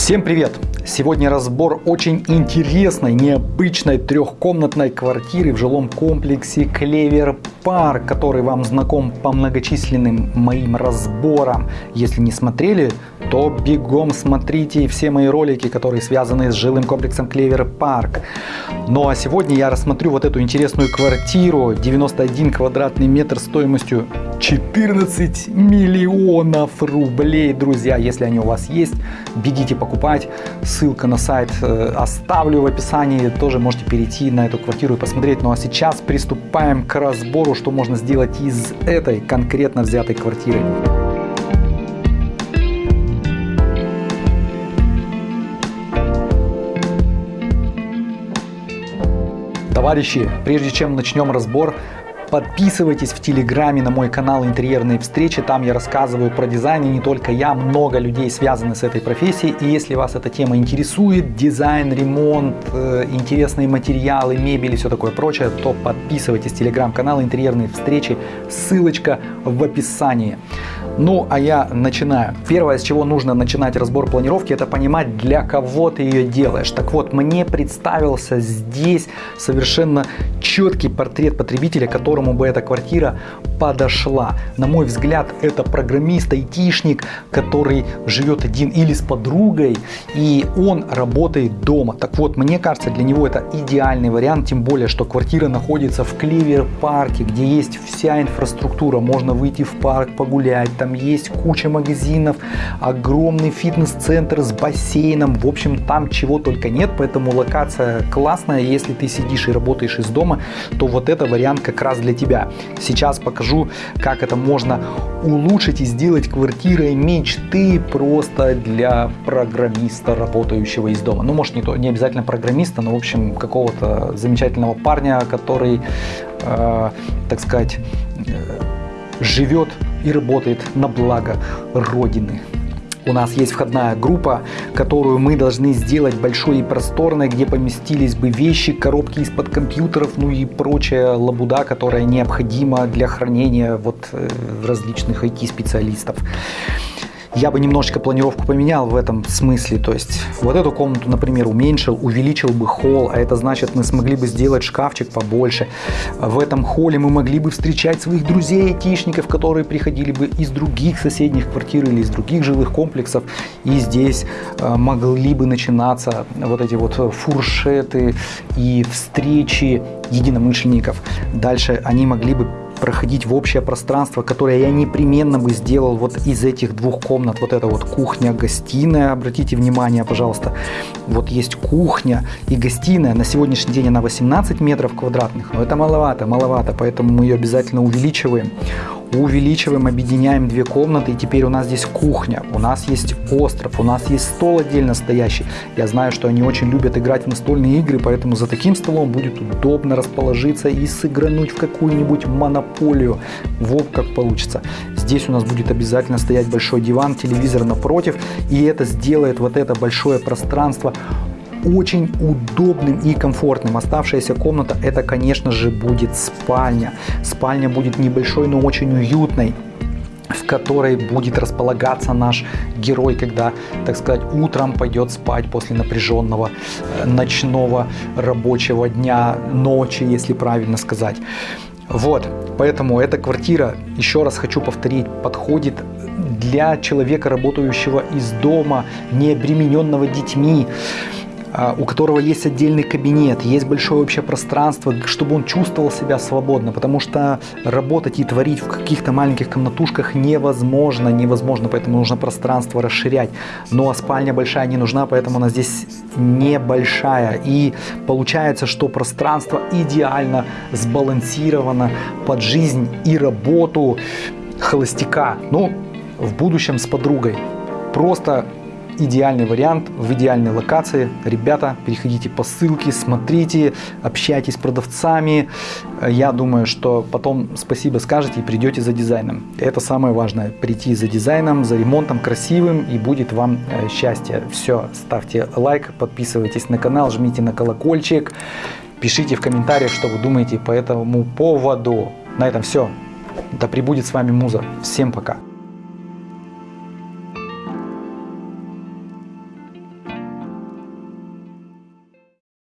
Всем привет! Сегодня разбор очень интересной, необычной трехкомнатной квартиры в жилом комплексе Клевер Парк, который вам знаком по многочисленным моим разборам. Если не смотрели, то бегом смотрите все мои ролики, которые связаны с жилым комплексом Клевер Парк. Ну а сегодня я рассмотрю вот эту интересную квартиру, 91 квадратный метр стоимостью 14 миллионов рублей, друзья. Если они у вас есть, бегите покупать. Ссылка на сайт э, оставлю в описании. Тоже можете перейти на эту квартиру и посмотреть. Ну а сейчас приступаем к разбору, что можно сделать из этой конкретно взятой квартиры. Товарищи, прежде чем начнем разбор, Подписывайтесь в Телеграме на мой канал «Интерьерные встречи». Там я рассказываю про дизайн, и не только я, много людей связаны с этой профессией. И если вас эта тема интересует, дизайн, ремонт, э, интересные материалы, мебель и все такое прочее, то подписывайтесь в Телеграм-канал «Интерьерные встречи». Ссылочка в описании. Ну, а я начинаю. Первое, с чего нужно начинать разбор планировки, это понимать, для кого ты ее делаешь. Так вот, мне представился здесь совершенно четкий портрет потребителя, которому бы эта квартира подошла. На мой взгляд, это программист, айтишник, который живет один или с подругой, и он работает дома. Так вот, мне кажется, для него это идеальный вариант, тем более, что квартира находится в Клевер-парке, где есть вся инфраструктура, можно выйти в парк погулять, там есть куча магазинов, огромный фитнес-центр с бассейном, в общем, там чего только нет, поэтому локация классная, если ты сидишь и работаешь из дома, то вот это вариант как раз для тебя. Сейчас покажу, как это можно улучшить и сделать квартирой мечты просто для программиста, работающего из дома. Ну, может, не, то, не обязательно программиста, но, в общем, какого-то замечательного парня, который, э, так сказать, э, живет и работает на благо Родины. У нас есть входная группа, которую мы должны сделать большой и просторной, где поместились бы вещи, коробки из-под компьютеров, ну и прочая лабуда, которая необходима для хранения вот э, различных IT-специалистов я бы немножечко планировку поменял в этом смысле. То есть вот эту комнату, например, уменьшил, увеличил бы холл, а это значит мы смогли бы сделать шкафчик побольше. В этом холле мы могли бы встречать своих друзей, айтишников, которые приходили бы из других соседних квартир или из других жилых комплексов. И здесь э, могли бы начинаться вот эти вот фуршеты и встречи единомышленников. Дальше они могли бы проходить в общее пространство, которое я непременно бы сделал вот из этих двух комнат. Вот это вот кухня-гостиная, обратите внимание, пожалуйста. Вот есть кухня и гостиная. На сегодняшний день она 18 метров квадратных, но это маловато, маловато, поэтому мы ее обязательно увеличиваем увеличиваем, объединяем две комнаты, и теперь у нас здесь кухня, у нас есть остров, у нас есть стол отдельно стоящий. Я знаю, что они очень любят играть в настольные игры, поэтому за таким столом будет удобно расположиться и сыгрануть в какую-нибудь монополию. Вот как получится. Здесь у нас будет обязательно стоять большой диван, телевизор напротив, и это сделает вот это большое пространство очень удобным и комфортным. Оставшаяся комната это, конечно же, будет спальня. Спальня будет небольшой, но очень уютной в которой будет располагаться наш герой, когда, так сказать, утром пойдет спать после напряженного э, ночного рабочего дня, ночи, если правильно сказать. Вот, поэтому эта квартира, еще раз хочу повторить, подходит для человека, работающего из дома, не обремененного детьми, у которого есть отдельный кабинет, есть большое общее пространство, чтобы он чувствовал себя свободно, потому что работать и творить в каких-то маленьких комнатушках невозможно, невозможно, поэтому нужно пространство расширять. Ну а спальня большая не нужна, поэтому она здесь небольшая. И получается, что пространство идеально сбалансировано под жизнь и работу холостяка, ну, в будущем с подругой. Просто идеальный вариант в идеальной локации. Ребята, переходите по ссылке, смотрите, общайтесь с продавцами. Я думаю, что потом спасибо скажете и придете за дизайном. Это самое важное. Прийти за дизайном, за ремонтом красивым и будет вам э, счастье. Все, ставьте лайк, подписывайтесь на канал, жмите на колокольчик. Пишите в комментариях, что вы думаете по этому поводу. На этом все. Да пребудет с вами Муза. Всем пока.